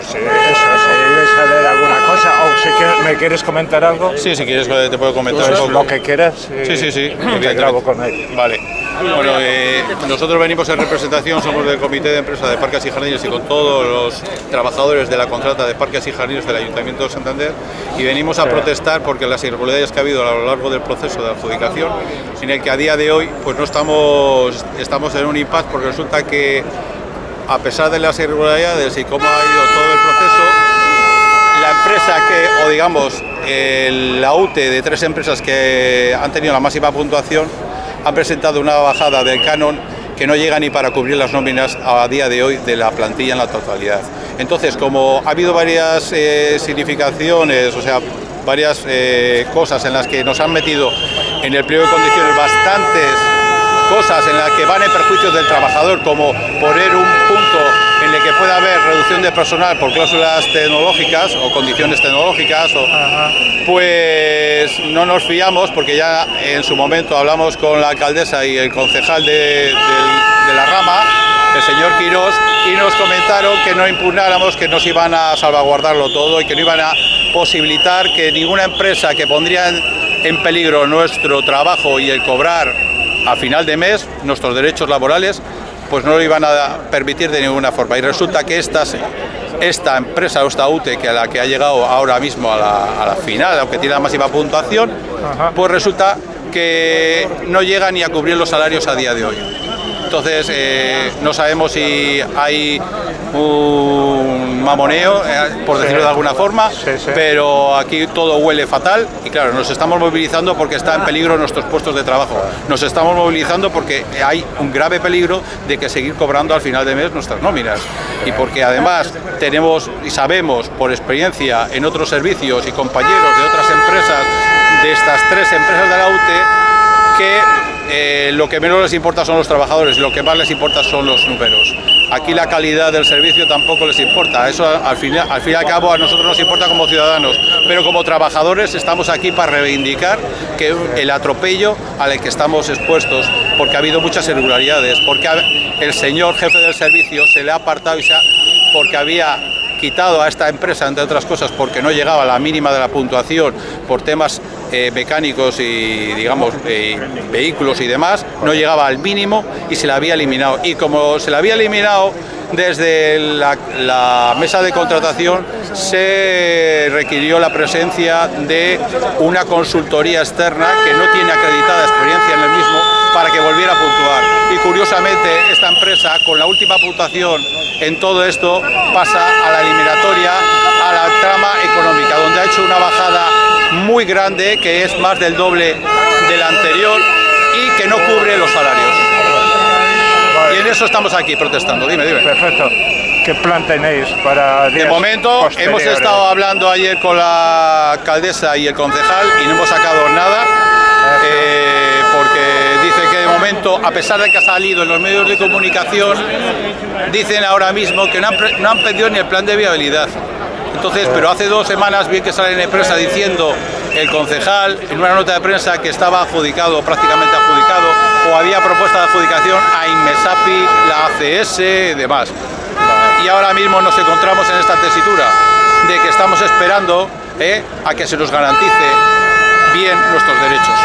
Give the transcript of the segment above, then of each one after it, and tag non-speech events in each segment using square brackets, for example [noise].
pues eh, eso, si saber alguna cosa o si quieres- me quieres comentar algo, Sí, si quieres eh, te puedo comentar pues un poco. lo que quieras. Sí, sí, sí, Te grabo con él. Vale. Bueno, eh, nosotros venimos en representación, somos del Comité de Empresa de Parques y Jardines y con todos los trabajadores de la contrata de Parques y Jardines del Ayuntamiento de Santander y venimos a Sí. protestar porque las irregularidades que ha habido a lo largo del proceso de adjudicación, en el que a día de hoy pues no estamos, estamos en un impasse porque resulta que a pesar de las irregularidades y cómo ha ido todo el proceso, la empresa que, o digamos, la UTE de tres empresas que han tenido la máxima puntuación, han presentado una bajada del canon que no llega ni para cubrir las nóminas a día de hoy de la plantilla en la totalidad. Entonces, como ha habido varias eh, significaciones, o sea, varias eh, cosas en las que nos han metido en el pliego de condiciones bastantes cosas en las que van en perjuicio del trabajador, como poner un punto en el que pueda haber reducción de personal por cláusulas tecnológicas o condiciones tecnológicas, o- pues no nos fiamos porque ya en su momento hablamos con la alcaldesa y el concejal de, de la rama, el señor Quirós, y nos comentaron que no impugnáramos, que nos iban a salvaguardarlo todo y que no iban a posibilitar que ninguna empresa que pondría en peligro nuestro trabajo y el cobrar a final de mes nuestros derechos laborales, pues no lo iban a permitir de ninguna forma. Y resulta que estas, esta empresa, o esta UTE, que a la que ha llegado ahora mismo a la, a la final, aunque tiene la máxima puntuación, pues resulta que no llega ni a cubrir los salarios a día de hoy. Entonces, eh, no sabemos si hay un mamoneo, eh, por decirlo de alguna forma, Sí, sí. pero aquí todo huele fatal y claro, nos estamos movilizando porque está en peligro nuestros puestos de trabajo. Nos estamos movilizando porque hay un grave peligro de que seguir cobrando al final de mes nuestras nóminas y porque además tenemos y sabemos por experiencia en otros servicios y compañeros de otras empresas, de estas tres empresas de la UTE, que eh, lo que menos les importa son los trabajadores, lo que más les importa son los números. Aquí la calidad del servicio tampoco les importa, eso al fin, y al cabo a nosotros nos importa como ciudadanos, pero como trabajadores estamos aquí para reivindicar que el atropello al que estamos expuestos, porque ha habido muchas irregularidades, porque el señor jefe del servicio se le ha apartado y porque había quitado a esta empresa, entre otras cosas, porque no llegaba a la mínima de la puntuación por temas eh, mecánicos y, digamos, eh, vehículos y demás, no llegaba al mínimo y se la había eliminado. Y como se la había eliminado desde la, la mesa de contratación, se requirió la presencia de una consultoría externa que no tiene acreditada experiencia en el mismo para que volviera a puntuar. Y curiosamente, esta empresa, con la última puntuación en todo esto, pasa a la eliminatoria, a la trama económica, donde ha hecho una bajada muy grande, que es más del doble del anterior y que no cubre los salarios. Y en eso estamos aquí protestando. Dime, dime. Perfecto. ¿Qué plan tenéis para De momento hemos estado hablando ayer con la alcaldesa y el concejal y no hemos sacado nada eh, porque dice que de momento, a pesar de que ha salido en los medios de comunicación, dicen ahora mismo que no han, no han pedido ni el plan de viabilidad. Entonces, pero hace dos semanas vi que sale en prensa diciendo el concejal en una nota de prensa que estaba adjudicado, prácticamente adjudicado, o había propuesta de adjudicación a Inmesapi, la ACS y demás y ahora mismo nos encontramos en esta tesitura de que estamos esperando eh, a que se nos garantice bien nuestros derechos.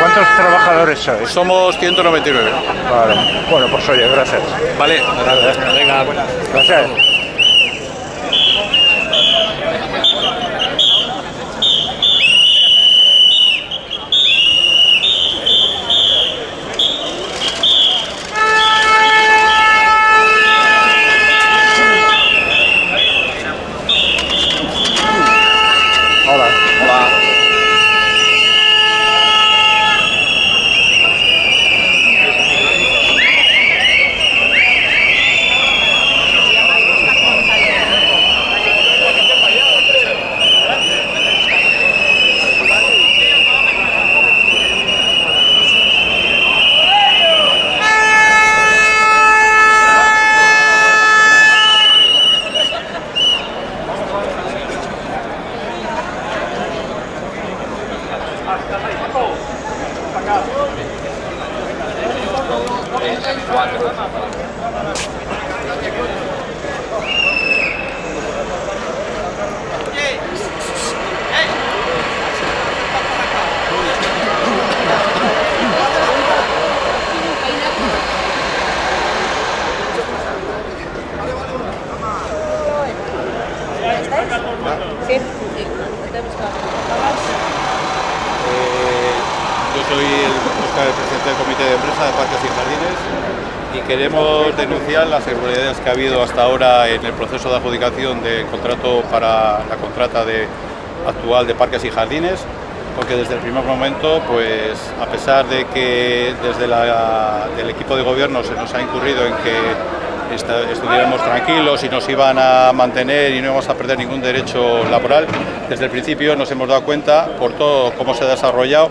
¿Cuántos trabajadores sois? Somos 199. Vale. Bueno, pues oye, gracias. Vale. Venga, Gracias. Hola. Hola. Sí. Eh, yo soy el, Oscar, el presidente del comité de empresa de Parques y Jardines y las irregularidades que ha habido hasta ahora en el proceso de adjudicación del contrato para la contrata de, actual de Parques y Jardines porque desde el primer momento, pues a pesar de que desde la, el equipo de gobierno se nos ha incurrido en que estuviéramos tranquilos y nos iban a mantener y no íbamos a perder ningún derecho laboral, desde el principio nos hemos dado cuenta, por todo cómo se ha desarrollado,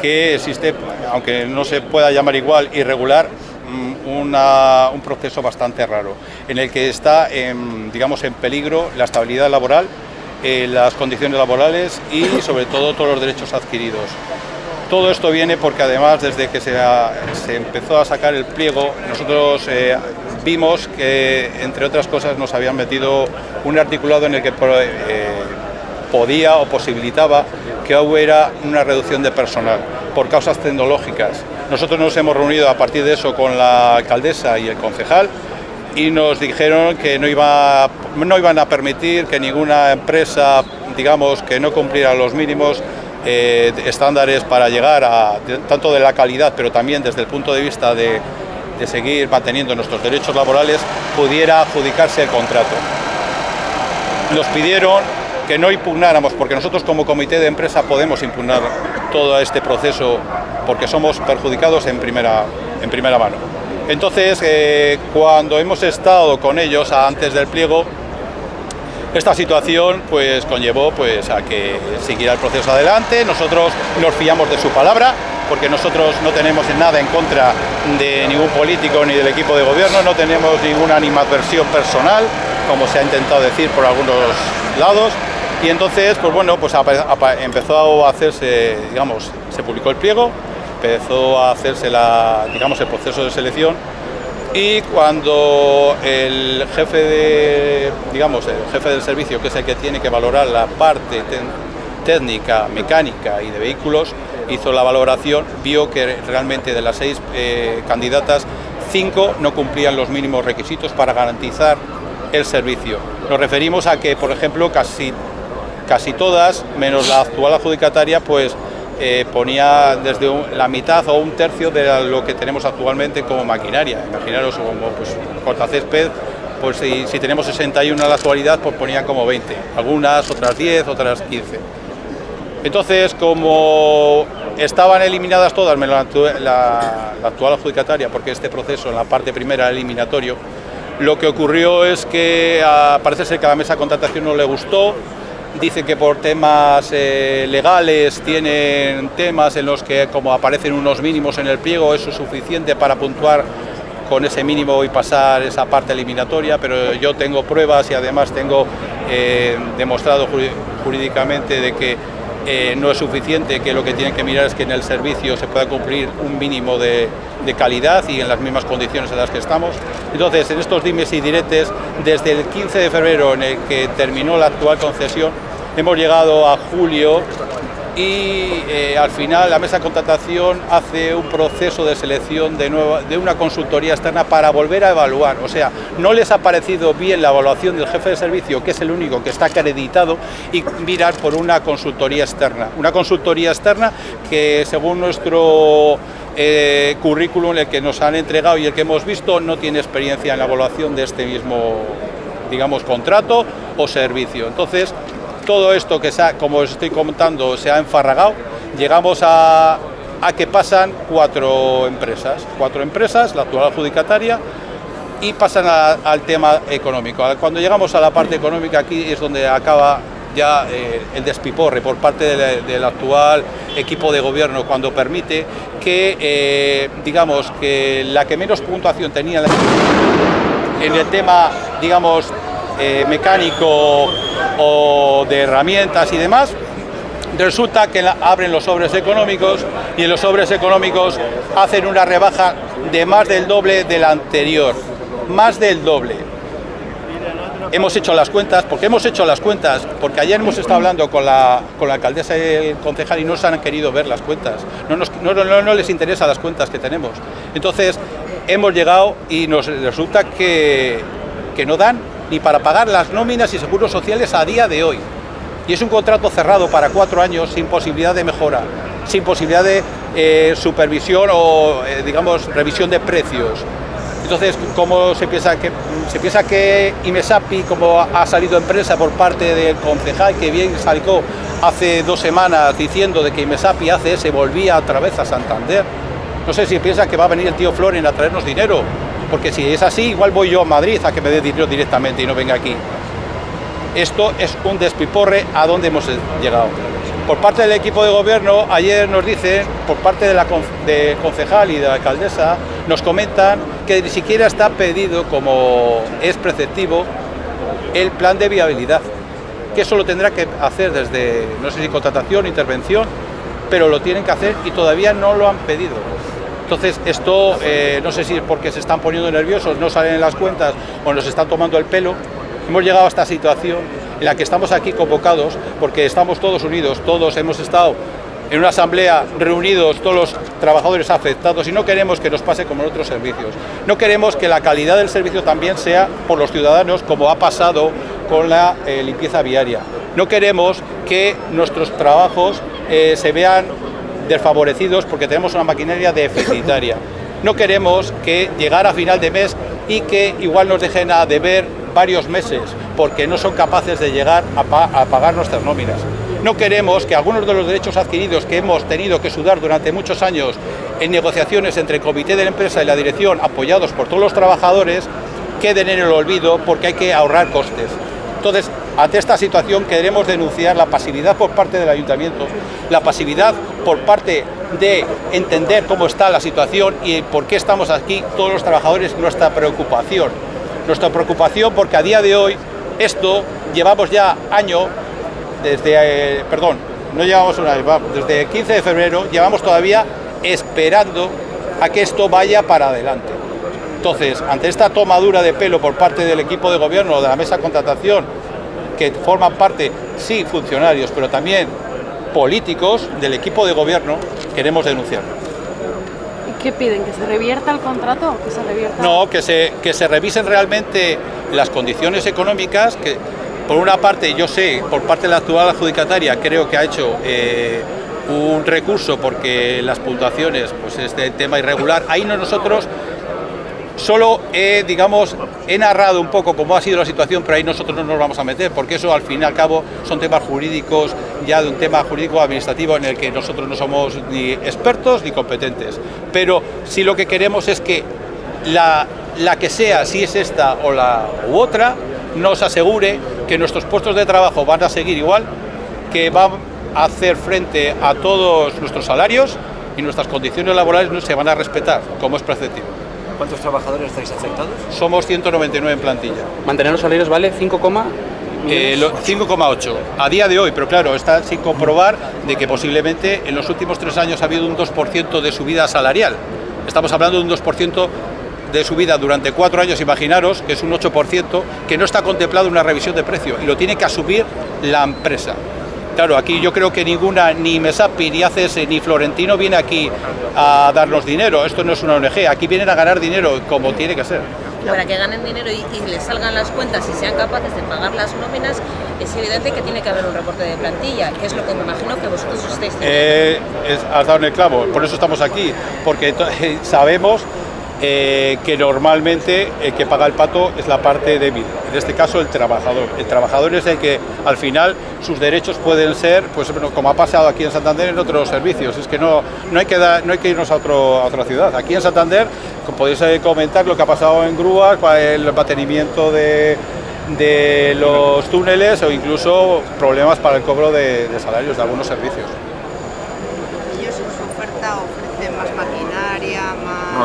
que existe, aunque no se pueda llamar igual, irregular, un proceso bastante raro, en el que está, en, digamos, en peligro la estabilidad laboral eh, las condiciones laborales y sobre todo todos los derechos adquiridos. Todo esto viene porque además desde que se, se empezó a sacar el pliego nosotros eh, vimos que entre otras cosas nos habían metido un articulado en el que eh, podía o posibilitaba que hubiera una reducción de personal por causas tecnológicas. Nosotros nos hemos reunido a partir de eso con la alcaldesa y el concejal y nos dijeron que no, iba, no iban a permitir que ninguna empresa, digamos, que no cumpliera los mínimos eh, estándares para llegar a, tanto de la calidad, pero también desde el punto de vista de, de seguir manteniendo nuestros derechos laborales, pudiera adjudicarse el contrato. Nos pidieron que no impugnáramos, porque nosotros como comité de empresa podemos impugnar todo este proceso porque somos perjudicados en primera, en primera mano. Entonces, eh, cuando hemos estado con ellos antes del pliego, esta situación pues conllevó pues a que siguiera el proceso adelante, nosotros nos fiamos de su palabra, porque nosotros no tenemos nada en contra de ningún político ni del equipo de gobierno, no tenemos ninguna animadversión personal, como se ha intentado decir por algunos lados, y entonces, pues bueno, pues empezó a hacerse, digamos, se publicó el pliego, empezó a hacerse la, digamos, el proceso de selección y cuando el jefe de, digamos, el jefe del servicio, que es el que tiene que valorar la parte técnica, mecánica y de vehículos, hizo la valoración, vio que realmente de las seis eh, candidatas, cinco no cumplían los mínimos requisitos para garantizar el servicio. Nos referimos a que, por ejemplo, casi, casi todas, menos la actual adjudicataria, pues eh, ponía desde la mitad o un tercio de lo que tenemos actualmente como maquinaria. Imaginaros como pues, cortacésped, pues si, tenemos 61 en la actualidad, pues ponían como 20, algunas, otras 10, otras 15. Entonces, como estaban eliminadas todas, la, la, actual adjudicataria, porque este proceso en la parte primera eliminatorio, lo que ocurrió es que parece ser que a la mesa de contratación no le gustó, Dice que por temas eh, legales tienen temas en los que como aparecen unos mínimos en el pliego, eso es suficiente para puntuar con ese mínimo y pasar esa parte eliminatoria, pero yo tengo pruebas y además tengo eh, demostrado jurídicamente de que eh, no es suficiente, que lo que tienen que mirar es que en el servicio se pueda cumplir un mínimo de, de, calidad y en las mismas condiciones en las que estamos. Entonces, en estos dimes y diretes, desde el 15 de febrero en el que terminó la actual concesión, hemos llegado a julio y eh, al final la mesa de contratación hace un proceso de selección de, nueva, de una consultoría externa para volver a evaluar. O sea, no les ha parecido bien la evaluación del jefe de servicio, que es el único que está acreditado, y mirar por una consultoría externa. Una consultoría externa que según nuestro eh, currículum, el que nos han entregado y el que hemos visto, no tiene experiencia en la evaluación de este mismo digamos, contrato o servicio. Entonces, todo esto que, se ha, como os estoy comentando, se ha enfarragado, llegamos a, que pasan cuatro empresas, cuatro empresas, la actual adjudicataria, y pasan al tema económico. Cuando llegamos a la parte económica, aquí es donde acaba ya eh, el despiporre por parte de, del actual equipo de gobierno, cuando permite que, eh, digamos, que la que menos puntuación tenía en el tema, digamos, eh, mecánico o de herramientas y demás, resulta que abren los sobres económicos y en los sobres económicos hacen una rebaja de más del doble del anterior, más del doble. Hemos hecho las cuentas, porque hemos hecho las cuentas, porque ayer hemos estado hablando con la, con la alcaldesa y el concejal y no se han querido ver las cuentas, no, no, no, les interesa las cuentas que tenemos. Entonces, hemos llegado y nos resulta que, que no dan ni para pagar las nóminas y seguros sociales a día de hoy. Y es un contrato cerrado para cuatro años sin posibilidad de mejora, sin posibilidad de eh, supervisión o, eh, digamos, revisión de precios. Entonces, ¿cómo se piensa que se piensa que Imesapi, como ha salido empresa por parte del concejal que bien salió hace dos semanas diciendo de que Imesapi hace se volvía otra vez a Santander? No sé si piensa que va a venir el tío Florin a traernos dinero, porque si es así, igual voy yo a Madrid a que me dé dinero directamente y no venga aquí. Esto es un despiporre a donde hemos llegado. Por parte del equipo de gobierno, ayer nos dicen, por parte de la concejal y de la alcaldesa, nos comentan que ni siquiera está pedido, como es preceptivo, el plan de viabilidad, que eso lo tendrá que hacer desde, no sé si contratación, intervención, pero lo tienen que hacer y todavía no lo han pedido. Entonces, esto eh, no sé si es porque se están poniendo nerviosos, no salen en las cuentas o nos están tomando el pelo. Hemos llegado a esta situación en la que estamos aquí convocados porque estamos todos unidos, todos hemos estado en una asamblea reunidos todos los trabajadores afectados y no queremos que nos pase como en otros servicios. No queremos que la calidad del servicio también sea por los ciudadanos como ha pasado con la eh, limpieza viaria. No queremos que nuestros trabajos eh, se vean desfavorecidos porque tenemos una maquinaria deficitaria. No queremos que llegar a final de mes y que igual nos dejen a deber varios meses porque no son capaces de llegar a, pagar nuestras nóminas. No queremos que algunos de los derechos adquiridos que hemos tenido que sudar durante muchos años en negociaciones entre el comité de la empresa y la dirección apoyados por todos los trabajadores queden en el olvido porque hay que ahorrar costes. Entonces, ante esta situación queremos denunciar la pasividad por parte del ayuntamiento, la pasividad por parte de entender cómo está la situación y por qué estamos aquí todos los trabajadores, nuestra preocupación. Nuestra preocupación porque a día de hoy esto llevamos ya año, desde, eh, perdón, no llevamos desde el 15 de febrero llevamos todavía esperando a que esto vaya para adelante. Entonces, ante esta tomadura de pelo por parte del equipo de gobierno, de la mesa de contratación, que forman parte, sí, funcionarios, pero también políticos del equipo de gobierno, queremos denunciar. ¿Y qué piden? ¿Que se revierta el contrato? ¿Que se revierta? No, que se, que se revisen realmente las condiciones económicas, que por una parte yo sé, por parte de la actual adjudicataria, creo que ha hecho eh, un recurso porque las puntuaciones, pues este tema irregular, ahí no nosotros Solo he, digamos, he narrado un poco cómo ha sido la situación, pero ahí nosotros no nos vamos a meter, porque eso al fin y al cabo son temas jurídicos, ya de un tema jurídico administrativo en el que nosotros no somos ni expertos ni competentes. Pero sí lo que queremos es que la, la que sea, si es esta o la u otra, nos asegure que nuestros puestos de trabajo van a seguir igual, que van a hacer frente a todos nuestros salarios y nuestras condiciones laborales no se van a respetar, como es preceptivo. ¿Cuántos trabajadores estáis afectados? Somos 199 en plantilla. ¿Mantener los salarios vale 5, 5,8 eh, a día de hoy, pero claro, está sin comprobar de que posiblemente en los últimos tres años ha habido un 2% de subida salarial. Estamos hablando de un 2% de subida durante cuatro años, imaginaros, que es un 8%, que no está contemplado una revisión de precio y lo tiene que asumir la empresa. Claro, aquí yo creo que ninguna, ni Mesapi, ni ACS, ni Florentino viene aquí a darnos dinero. Esto no es una ONG, aquí vienen a ganar dinero como tiene que ser. Para que ganen dinero y, les salgan las cuentas y sean capaces de pagar las nóminas, es evidente que tiene que haber un reporte de plantilla, que es lo que me imagino que vosotros estáis eh, has dado en el clavo, por eso estamos aquí, porque [laughs] sabemos eh, que normalmente el que paga el pato es la parte débil, en este caso el trabajador. El trabajador es el que al final sus derechos pueden ser, pues como ha pasado aquí en Santander en otros servicios, es que no, no, hay, que no hay que irnos a, otro, a otra ciudad. Aquí en Santander podéis eh, comentar lo que ha pasado en grúas, el mantenimiento de, de los túneles o incluso problemas para el cobro de, de salarios de algunos servicios. ¿Ellos en su oferta ofrecen más maquinaria,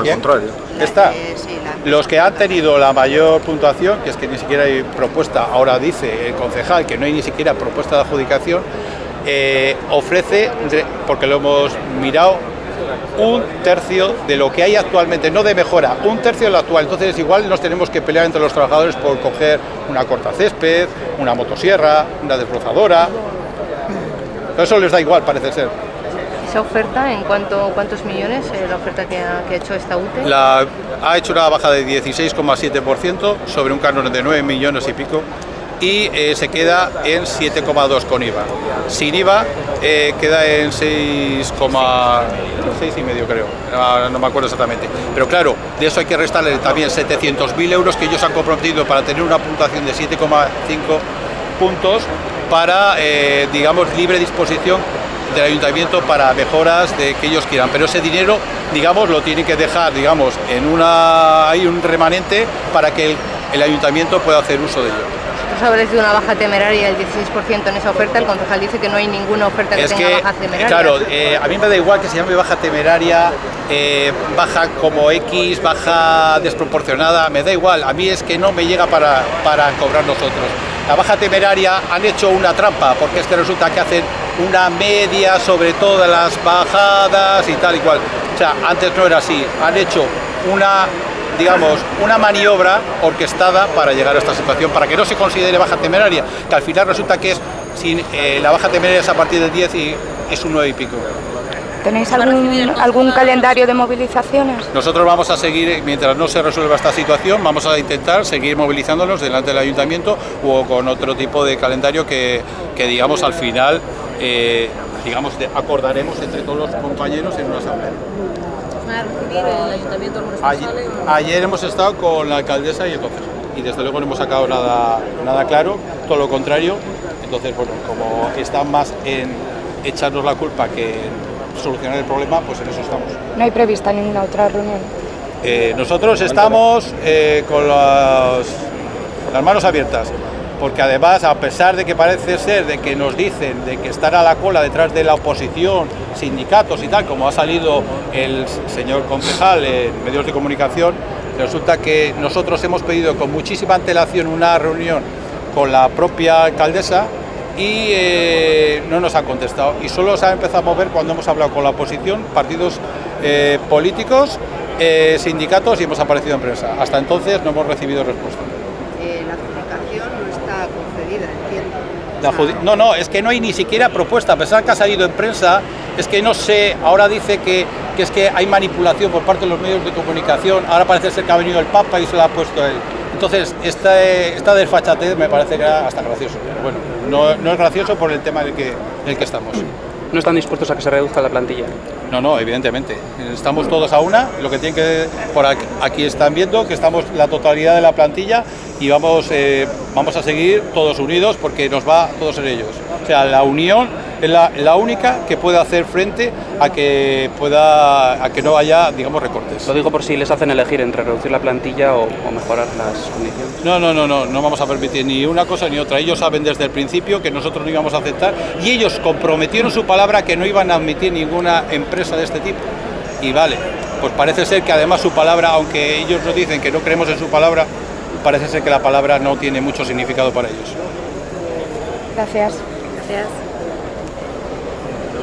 al contrario. Está. Los que han tenido la mayor puntuación, que es que ni siquiera hay propuesta, ahora dice el concejal que no hay ni siquiera propuesta de adjudicación, eh, ofrece, porque lo hemos mirado, un tercio de lo que hay actualmente, no de mejora, un tercio de lo actual. Entonces igual nos tenemos que pelear entre los trabajadores por coger una cortacésped, una motosierra, una desbrozadora. Pero eso les da igual, parece ser. Esa oferta, ¿en cuánto, cuántos millones eh, la oferta que ha, hecho esta UTE? Ha hecho una baja de 16,7% sobre un canon de 9 millones y pico y eh, se queda en 7,2 con IVA. Sin IVA eh, queda en 6,6 y medio creo, Ah, no me acuerdo exactamente. Pero claro, de eso hay que restarle también 700.000 euros que ellos han comprometido para tener una puntuación de 7,5 puntos para, eh, digamos, libre disposición del ayuntamiento para mejoras de que ellos quieran. Pero ese dinero, digamos, lo tienen que dejar, digamos, en una hay un remanente para que el, el ayuntamiento pueda hacer uso de ello. Habláis de una baja temeraria del 16% en esa oferta, el concejal dice que no hay ninguna oferta que Es tenga que, baja temeraria. claro, eh, a mí me da igual que se llame baja temeraria, eh, baja como X, baja desproporcionada, me da igual, a mí es que no me llega para, para cobrar nosotros. La baja temeraria han hecho una trampa, porque es que resulta que hacen una media sobre todas las bajadas y tal y cual. O sea, antes no era así, han hecho una digamos, una maniobra orquestada para llegar a esta situación, para que no se considere baja temeraria, que al final resulta que es, sin, eh, la baja temeraria es a partir del 10 y es un 9 y pico. ¿Tenéis ¿Va a recibir el algún, algún calendario de movilizaciones? Nosotros vamos a seguir, mientras no se resuelva esta situación, vamos a intentar seguir movilizándonos delante del ayuntamiento o con otro tipo de calendario que, que digamos, al final, eh, digamos, acordaremos entre todos los compañeros en una asamblea. ¿Va a recibir el ayuntamiento algún Ayer, ayer hemos estado con la alcaldesa y el concejal y desde luego no hemos sacado nada, nada claro, todo lo contrario. Entonces, bueno, como están más en echarnos la culpa que en solucionar el problema, pues en eso estamos. No hay prevista ninguna otra reunión. Eh, nosotros estamos eh, con las, las manos abiertas, porque además, a pesar de que parece ser de que nos dicen de que están a la cola detrás de la oposición, sindicatos y tal, como ha salido el señor concejal en medios de comunicación, resulta que nosotros hemos pedido con muchísima antelación una reunión con la propia alcaldesa y eh, no nos han contestado. Y solo se ha empezado a mover cuando hemos hablado con la oposición, partidos eh, políticos, eh, sindicatos y hemos aparecido en prensa. Hasta entonces no hemos recibido respuesta. La adjudicación no está concedida, entiendo. La no, no, es que no hay ni siquiera propuesta, a pesar que ha salido en prensa, es que no sé, ahora dice que, que es que hay manipulación por parte de los medios de comunicación, ahora parece ser que ha venido el Papa y se lo ha puesto él. Entonces, esta, esta desfachatez me parece que era hasta gracioso. Pero bueno, no, no es gracioso por el tema en el que, en el que estamos. ¿No están dispuestos a que se reduzca la plantilla? No, no, evidentemente. Estamos todos a una. Lo que tienen que. Por aquí, aquí están viendo que estamos la totalidad de la plantilla y vamos, eh, vamos a seguir todos unidos porque nos va todos en ellos. O sea, la unión es la, la única que puede hacer frente a que pueda a que no haya, digamos, recortes. Lo digo por si les hacen elegir entre reducir la plantilla o, o mejorar las condiciones. No, no, no, no, no vamos a permitir ni una cosa ni otra. Ellos saben desde el principio que nosotros no íbamos a aceptar y ellos comprometieron su palabra que no iban a admitir ninguna empresa de este tipo. Y vale, pues parece ser que además su palabra, aunque ellos nos dicen que no creemos en su palabra, parece ser que la palabra no tiene mucho significado para ellos. Gracias. Gracias.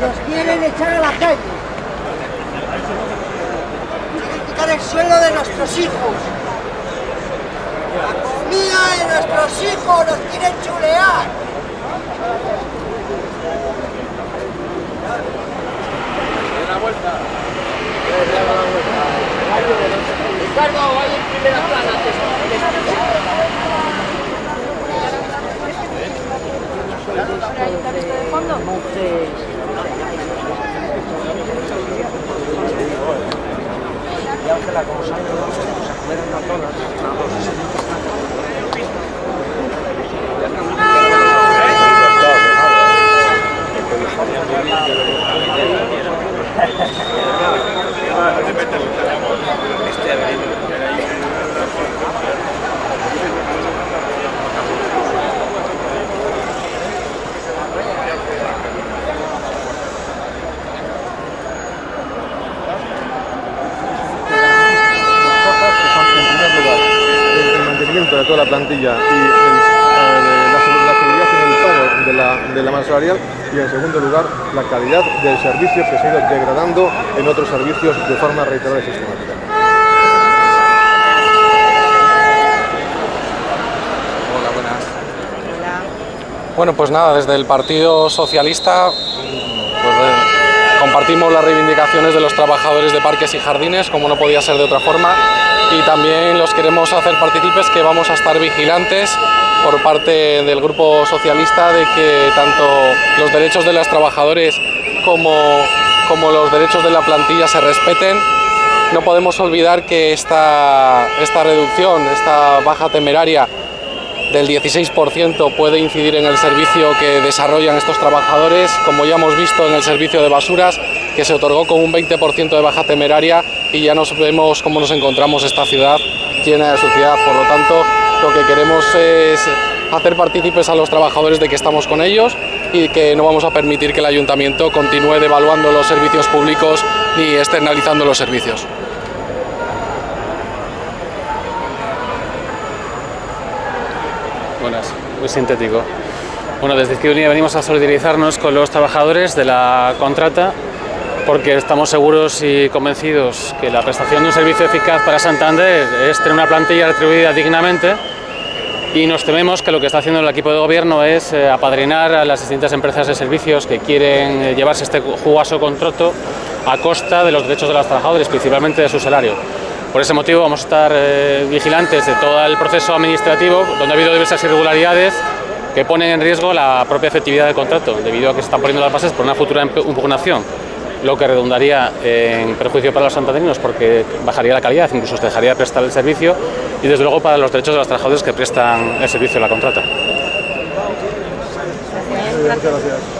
Nos quieren echar a la calle. Quieren quitar el sueldo de nuestros hijos. La comida de nuestros hijos nos quieren chulear. Ricardo, vaya en primera plana. Depende la plantilla y el, eh, la, segu- la seguridad en el pago de la, de la masa salarial y en segundo lugar la calidad del servicio que se ha ido degradando en otros servicios de forma reiterada y sistemática. Hola, buenas. Bueno, pues nada, desde el Partido Socialista pues, eh, compartimos las reivindicaciones de los trabajadores de parques y jardines, como no podía ser de otra forma, y también los queremos hacer partícipes que vamos a estar vigilantes por parte del Grupo Socialista de que tanto los derechos de los trabajadores como, como los derechos de la plantilla se respeten. No podemos olvidar que esta, esta reducción, esta baja temeraria del 16% puede incidir en el servicio que desarrollan estos trabajadores, como ya hemos visto en el servicio de basuras, que se otorgó con un 20% de baja temeraria y ya nos vemos cómo nos encontramos esta ciudad llena de suciedad. Por lo tanto, lo que queremos es hacer partícipes a los trabajadores de que estamos con ellos y que no vamos a permitir que el ayuntamiento continúe devaluando los servicios públicos ni externalizando los servicios. Buenas, muy sintético. Bueno, desde Izquierda venimos a solidarizarnos con los trabajadores de la contrata porque estamos seguros y convencidos que la prestación de un servicio eficaz para Santander es tener una plantilla retribuida dignamente y nos tememos que lo que está haciendo el equipo de gobierno es eh, apadrinar a las distintas empresas de servicios que quieren eh, llevarse este jugoso contrato a costa de los derechos de los trabajadores, principalmente de su salario. Por ese motivo vamos a estar eh, vigilantes de todo el proceso administrativo, donde ha habido diversas irregularidades que ponen en riesgo la propia efectividad del contrato, debido a que se están poniendo las bases por una futura imp- impugnación, lo que redundaría en perjuicio para los santanderinos porque bajaría la calidad, incluso se dejaría de prestar el servicio y desde luego para los derechos de los trabajadores que prestan el servicio de la contrata. Gracias.